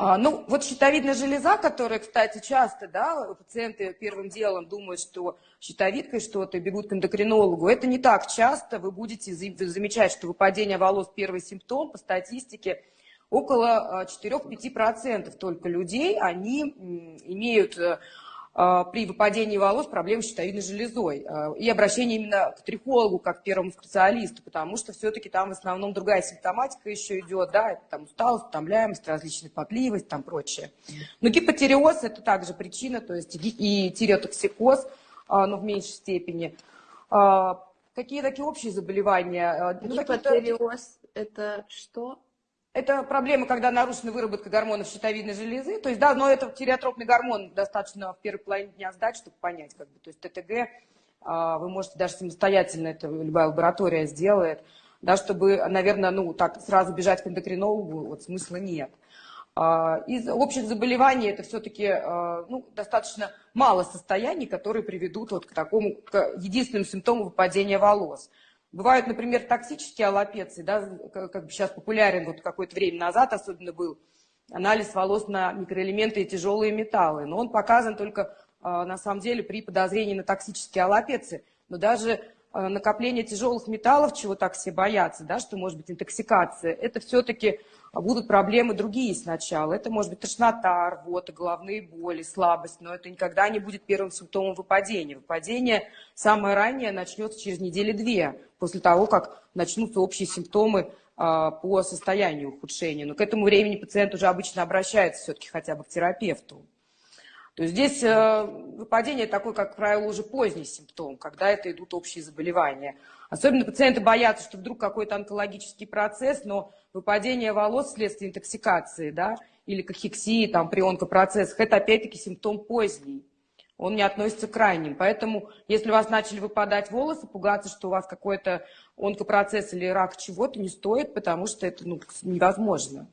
А, ну, вот щитовидная железа, которая, кстати, часто, да, пациенты первым делом думают, что щитовидкой что-то, бегут к эндокринологу. Это не так часто. Вы будете замечать, что выпадение волос первый симптом по статистике около 4-5% только людей, они имеют э, а, при выпадении волос проблемы с щитовидной железой. А, и обращение именно к трихологу, как к первому специалисту, потому что все-таки там в основном другая симптоматика еще идет, да, это там усталость, утомляемость, различная потливость, там прочее. Но гипотереоз это также причина, то есть и тиреотоксикоз, а, но в меньшей степени. Какие такие общие заболевания? Ну, гипотереоз это что? Это проблема, когда нарушена выработка гормонов щитовидной железы. То есть, да, но это тиреотропный гормон достаточно в первой половине дня сдать, чтобы понять, как бы, то есть ТТГ а, вы можете даже самостоятельно, это любая лаборатория сделает, да, чтобы, наверное, ну, так сразу бежать к эндокринологу, вот смысла нет. А, из общих заболеваний это все-таки а, ну, достаточно мало состояний, которые приведут вот к такому, к единственному симптому выпадения волос. Бывают, например, токсические аллопеции, да, как бы сейчас популярен, вот какое-то время назад особенно был анализ волос на микроэлементы и тяжелые металлы. Но он показан только, а, на самом деле, при подозрении на токсические аллопеции. Но даже накопление тяжелых металлов, чего так все боятся, да, что может быть интоксикация, это все-таки будут проблемы другие сначала. Это может быть тошнота, рвота, головные боли, слабость, но это никогда не будет первым симптомом выпадения. Выпадение самое раннее начнется через недели-две, после того, как начнутся общие симптомы а, по состоянию ухудшения. Но к этому времени пациент уже обычно обращается все-таки хотя бы к терапевту. То есть здесь э, выпадение такой, как правило, уже поздний симптом, когда это идут общие заболевания. Особенно пациенты боятся, что вдруг какой-то онкологический процесс, но выпадение волос вследствие интоксикации, да, или кахексии, там, при онкопроцессах, это опять-таки симптом поздний. Он не относится к крайним. Поэтому, если у вас начали выпадать волосы, пугаться, что у вас какой-то онкопроцесс или рак чего-то не стоит, потому что это ну, невозможно.